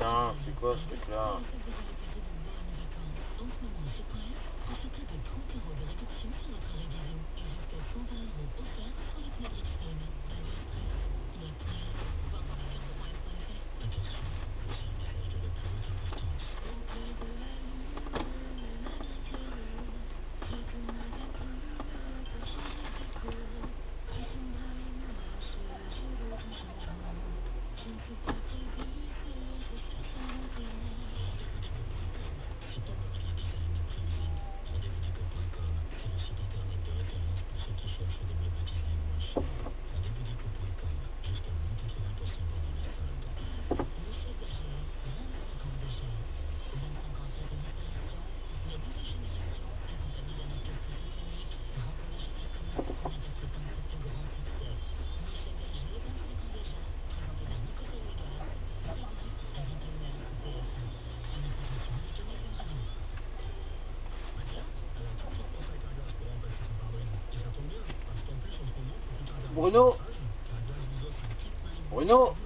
Putain, c'est quoi ce truc là Bruno Bruno